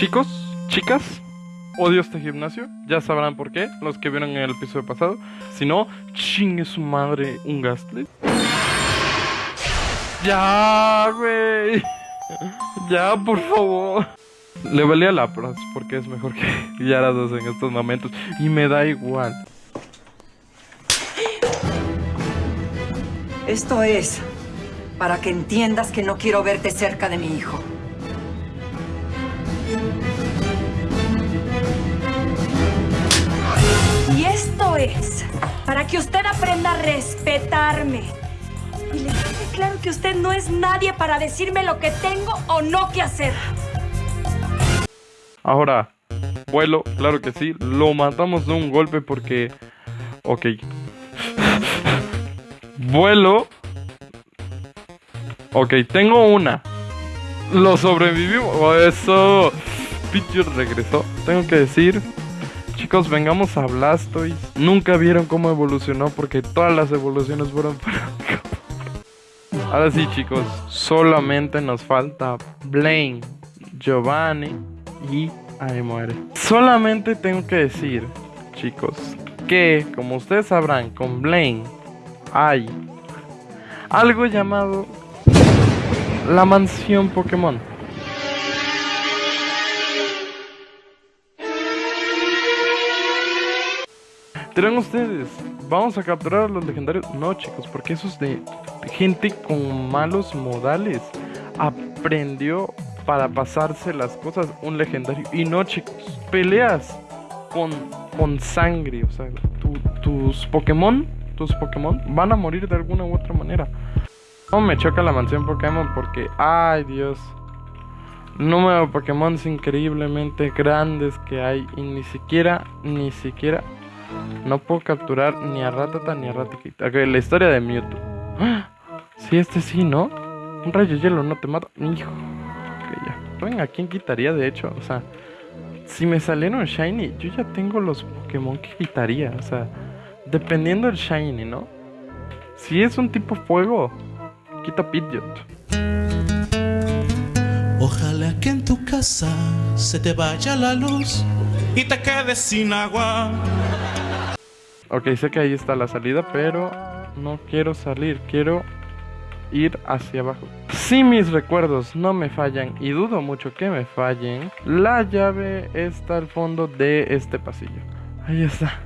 Chicos, chicas, odio este gimnasio. Ya sabrán por qué, los que vieron en el episodio pasado. Si no, chingue su madre un Gastly. Ya, güey. Ya, por favor. Le valía la pras porque es mejor que Yarados en estos momentos. Y me da igual. Esto es para que entiendas que no quiero verte cerca de mi hijo. Es para que usted aprenda a respetarme. Y le quede claro que usted no es nadie para decirme lo que tengo o no que hacer. Ahora, vuelo, claro que sí. Lo matamos de un golpe porque... Ok. vuelo. Ok, tengo una. Lo sobrevivimos. Eso. Pidgeot regresó. Tengo que decir... Chicos, vengamos a Blastoise. Nunca vieron cómo evolucionó porque todas las evoluciones fueron para... Ahora sí, chicos. Solamente nos falta Blaine, Giovanni y ahí muere. Solamente tengo que decir, chicos, que como ustedes sabrán, con Blaine hay algo llamado la mansión Pokémon. ¿Dirán ustedes? ¿Vamos a capturar a los legendarios? No, chicos, porque eso es de gente con malos modales. Aprendió para pasarse las cosas un legendario. Y no, chicos, peleas con, con sangre. O sea, tus Pokémon, tus Pokémon van a morir de alguna u otra manera. No me choca la mansión Pokémon porque, ay Dios, número de Pokémon increíblemente grandes que hay y ni siquiera, ni siquiera, no puedo capturar ni a Ratata ni a Raticate. Ok, la historia de Mewtwo. ¡Ah! Sí, este sí, ¿no? Un rayo hielo no te mata. Hijo. Ok, ya. Venga, ¿quién quitaría de hecho? O sea, si me salieron Shiny, yo ya tengo los Pokémon que quitaría. O sea, dependiendo del Shiny, ¿no? Si es un tipo fuego, quita Pidgeot. Ojalá que en tu casa se te vaya la luz y te quedes sin agua. Ok, sé que ahí está la salida, pero no quiero salir, quiero ir hacia abajo. Si mis recuerdos no me fallan, y dudo mucho que me fallen, la llave está al fondo de este pasillo. Ahí está.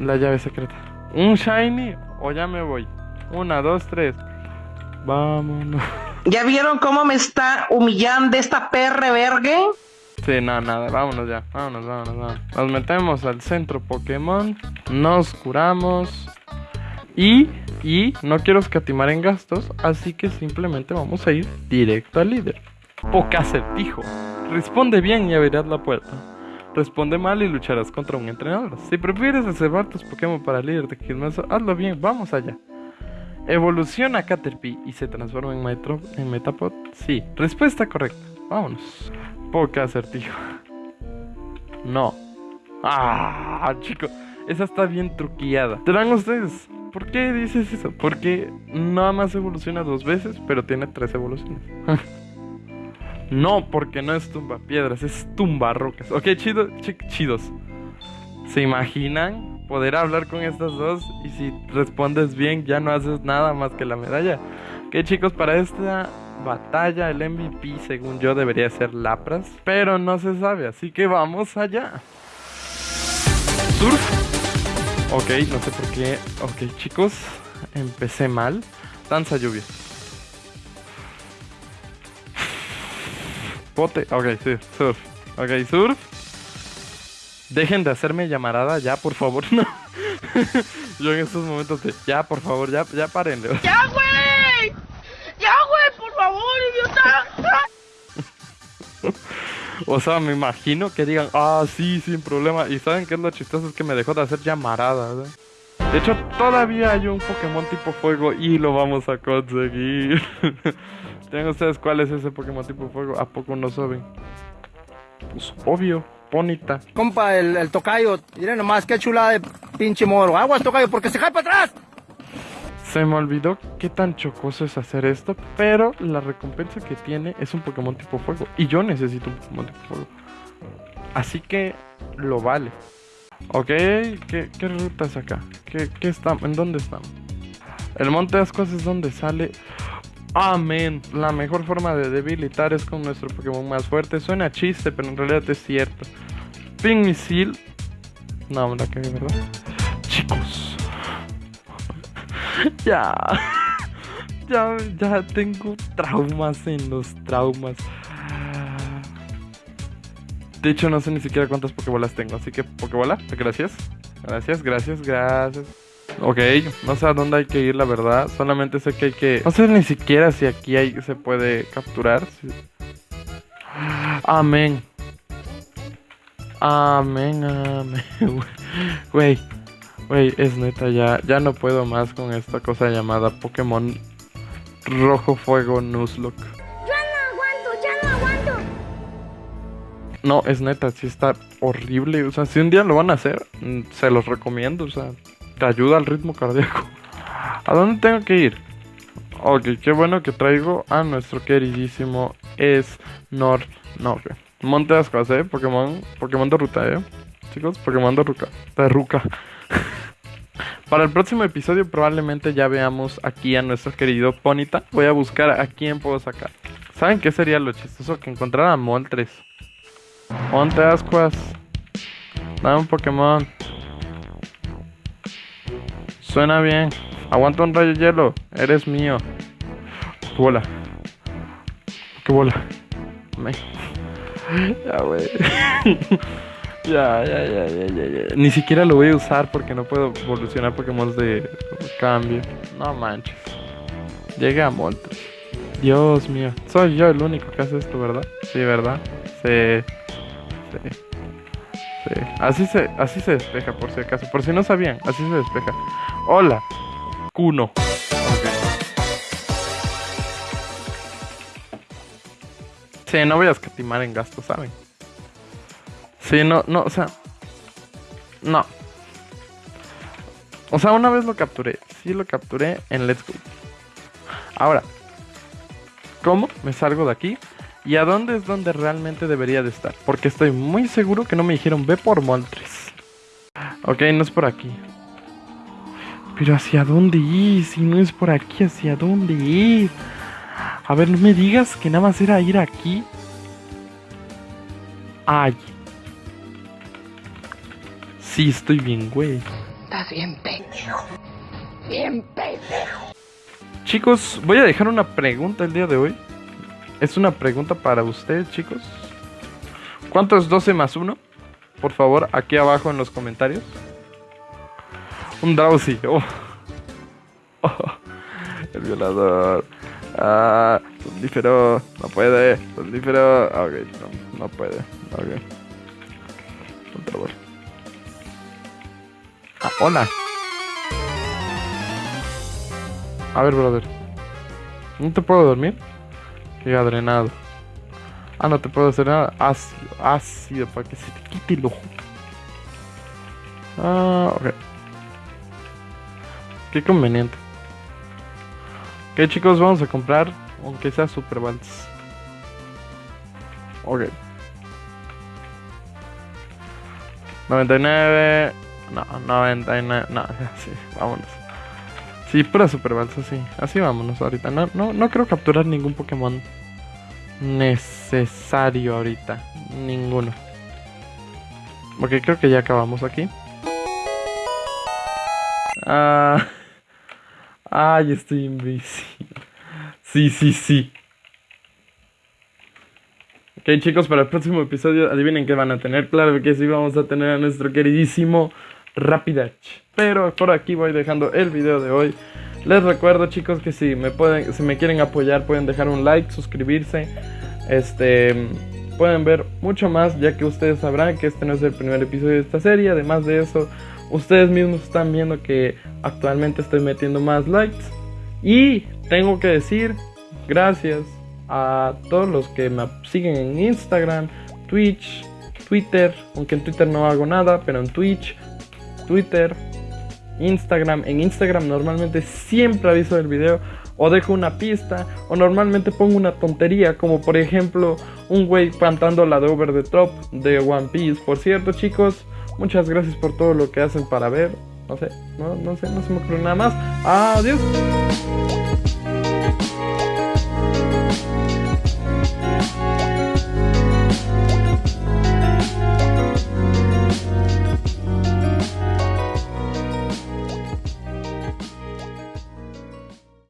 La llave secreta. ¿Un shiny o ya me voy? Una, dos, tres. Vámonos. ¿Ya vieron cómo me está humillando esta perre vergue? Sí, nada, nada, vámonos ya, vámonos, vámonos, vámonos. Nos metemos al centro Pokémon, nos curamos y, y no quiero escatimar en gastos, así que simplemente vamos a ir directo al líder. Poca acertijo. Responde bien y abrirás la puerta. Responde mal y lucharás contra un entrenador. Si prefieres reservar tus Pokémon para el líder de gimnasio, hazlo bien, vamos allá. ¿Evoluciona Caterpie y se transforma en, Metapod? Sí. Respuesta correcta. Vámonos. Poca acertijo. No. Ah, chico. Esa está bien truqueada. ¿Te ustedes? ¿Por qué dices eso? Porque nada más evoluciona dos veces, pero tiene tres evoluciones. no, porque no es tumba piedras, es tumba rocas. Ok, chido, chidos. ¿Se imaginan poder hablar con estas dos? Y si respondes bien, ya no haces nada más que la medalla. Ok, chicos, para esta batalla, el MVP, según yo, debería ser Lapras. Pero no se sabe, así que vamos allá. Surf. Ok, no sé por qué. Ok, chicos, empecé mal. Danza lluvia. Pote. Ok, sí, surf. Ok, surf. Dejen de hacerme llamarada ya, por favor. No. Yo en estos momentos ya, por favor, ya, ya párenle. ¡Ya, o sea, me imagino que digan, ah, sí, sin problema. Y saben qué es lo chistoso, es que me dejó de hacer llamarada. De hecho, todavía hay un Pokémon tipo fuego y lo vamos a conseguir. ¿Tienen ustedes cuál es ese Pokémon tipo fuego? ¿A poco no saben? Pues obvio. Bonita. Compa, el, tocayo, miren nomás qué chula de pinche moro. Aguas, tocayo, porque se cae para atrás. Se me olvidó qué tan chocoso es hacer esto, pero la recompensa que tiene es un Pokémon tipo fuego. Y yo necesito un Pokémon tipo fuego. Así que lo vale. Ok, ¿qué, ruta es acá? ¿Qué, qué está, ¿En dónde estamos? El Monte de Ascuas es donde sale... Amén. La mejor forma de debilitar es con nuestro Pokémon más fuerte. Suena chiste, pero en realidad es cierto. Ping Misil. No, la cagué, ¿verdad? Ya. ya. Ya tengo traumas en los traumas. De hecho, no sé ni siquiera cuántas Pokébolas tengo. Así que, Pokébola, gracias. Gracias, gracias, gracias. Ok, no sé a dónde hay que ir, la verdad. Solamente sé que hay que. No sé ni siquiera si aquí se puede capturar. Amén. Amén, amén. Güey, güey, es neta, ya, ya no puedo más con esta cosa llamada Pokémon Rojo Fuego Nuzlocke. Ya no aguanto, ya no aguanto. No, es neta, sí está horrible. O sea, si un día lo van a hacer, mm, se los recomiendo. O sea, te ayuda al ritmo cardíaco. ¿A dónde tengo que ir? Ok, qué bueno que traigo a nuestro queridísimo Snor. No, ok. Monte Ascuas, eh. Pokémon, Pokémon de ruta, eh. Chicos, Pokémon de ruca. De ruca. Para el próximo episodio probablemente ya veamos aquí a nuestro querido Ponita. Voy a buscar a quién puedo sacar. ¿Saben qué sería lo chistoso? Que encontrara a Moltres. Monte Ascuas. Dame un Pokémon. Suena bien. Aguanta un rayo hielo. Eres mío. ¿Qué bola? ¿Qué bola? Me... Ya, güey. ya, ya, ya, ya, ya. Ni siquiera lo voy a usar porque no puedo evolucionar Pokémon de cambio. No manches. Llega a Moltres. Dios mío. Soy yo el único que hace esto, ¿verdad? Sí, ¿verdad? Sí. Sí. Sí. Así se, así se despeja, por si acaso. Por si no sabían, así se despeja. Hola. Kuno. Ok. Sí, no voy a escatimar en gastos, ¿saben? Sí, no, no, o sea. No. O sea, una vez lo capturé. Sí lo capturé en Let's Go. Ahora. ¿Cómo me salgo de aquí? ¿Y a dónde es donde realmente debería de estar? Porque estoy muy seguro que no me dijeron ve por Moltres. Ok, no es por aquí. Pero ¿hacia dónde ir? Si no es por aquí, ¿hacia dónde ir? A ver, no me digas que nada más era ir aquí. Ay. Sí, estoy bien, güey. Estás bien pendejo. Bien pendejo. Chicos, voy a dejar una pregunta el día de hoy. Es una pregunta para ustedes, chicos. ¿Cuánto es 12 más 1? Por favor, aquí abajo en los comentarios. Un Drowsy. Oh. Oh, El violador. Ah, Somnífero. No puede. Somnífero. Ok, no, no puede. Ok. Vez. Ah, hola. A ver, brother. ¿No te puedo dormir? Qué adrenado. Ah, no te puedo hacer nada. Ácido, ácido, para que se te quite el ojo. Ah, ok. Qué conveniente. Ok, chicos, vamos a comprar, aunque sea Super Balls. Ok. 99. No, 99. No, sí, vámonos. Sí, pura Super Balls, así. Así vámonos ahorita. No, no, no quiero capturar ningún Pokémon necesario ahorita. Ninguno. Ok, creo que ya acabamos aquí. Ah. Ay, estoy invisible. Sí, sí, sí. Ok, chicos, para el próximo episodio, adivinen qué van a tener. Claro que sí, vamos a tener a nuestro queridísimo Rapidach. Pero por aquí voy dejando el video de hoy. Les recuerdo, chicos, que si me pueden, si me quieren apoyar, pueden dejar un like, suscribirse. Este, pueden ver mucho más, ya que ustedes sabrán que este no es el primer episodio de esta serie. Además de eso, ustedes mismos están viendo que actualmente estoy metiendo más likes. Y tengo que decir gracias a todos los que me siguen en Instagram, Twitch, Twitter, aunque en Twitter no hago nada, pero en Twitch, Twitter Instagram. En Instagram normalmente siempre aviso del video o dejo una pista o normalmente pongo una tontería como por ejemplo un güey cantando la de Over the Top de One Piece. Por cierto chicos, muchas gracias por todo lo que hacen para ver. No sé, no, no sé, no se me ocurre nada más. Adiós.